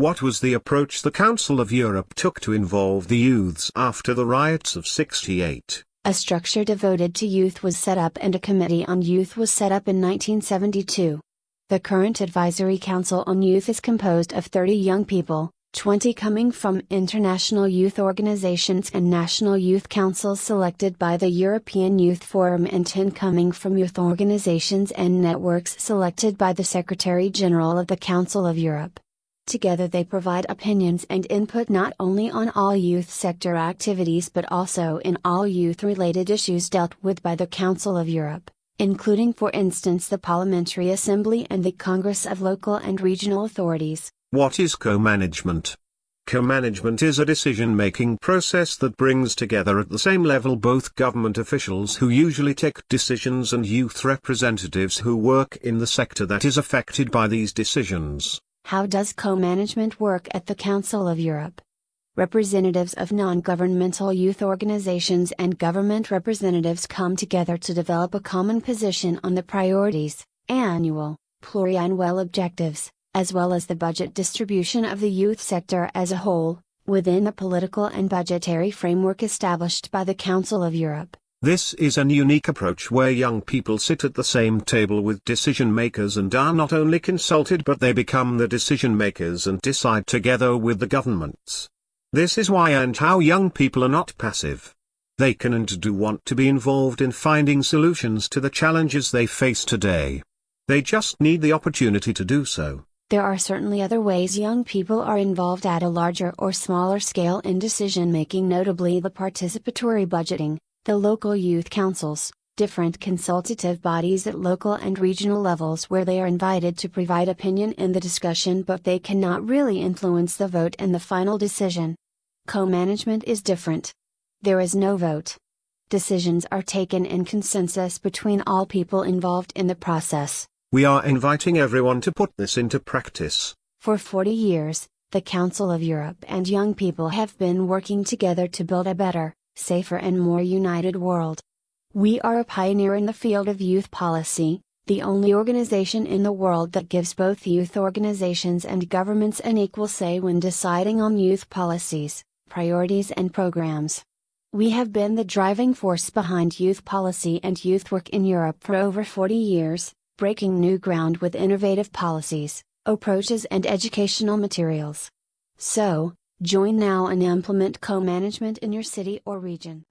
What was the approach the Council of Europe took to involve the youths after the riots of 68? A structure devoted to youth was set up and a committee on youth was set up in 1972. The current Advisory Council on Youth is composed of 30 young people, 20 coming from international youth organizations and national youth councils selected by the European Youth Forum and 10 coming from youth organizations and networks selected by the Secretary General of the Council of Europe. Together they provide opinions and input not only on all youth sector activities but also in all youth related issues dealt with by the Council of Europe, including for instance the Parliamentary Assembly and the Congress of Local and Regional Authorities. What is co-management? Co-management is a decision-making process that brings together at the same level both government officials who usually take decisions and youth representatives who work in the sector that is affected by these decisions. How does co-management work at the Council of Europe? Representatives of non-governmental youth organizations and government representatives come together to develop a common position on the priorities, annual, pluriannual objectives, as well as the budget distribution of the youth sector as a whole, within the political and budgetary framework established by the Council of Europe. This is an unique approach where young people sit at the same table with decision makers and are not only consulted but they become the decision makers and decide together with the governments. This is why and how young people are not passive. They can and do want to be involved in finding solutions to the challenges they face today. They just need the opportunity to do so. There are certainly other ways young people are involved at a larger or smaller scale in decision making, notably the participatory budgeting, the local youth councils, different consultative bodies at local and regional levels where they are invited to provide opinion in the discussion but they cannot really influence the vote and the final decision. Co management is different. There is no vote. Decisions are taken in consensus between all people involved in the process. We are inviting everyone to put this into practice. For 40 years, the Council of Europe and young people have been working together to build a better, safer and more united world. We are a pioneer in the field of youth policy, the only organization in the world that gives both youth organizations and governments an equal say when deciding on youth policies, priorities and programs. We have been the driving force behind youth policy and youth work in Europe for over 40 years, breaking new ground with innovative policies, approaches and educational materials. So, Join now and implement co-management in your city or region.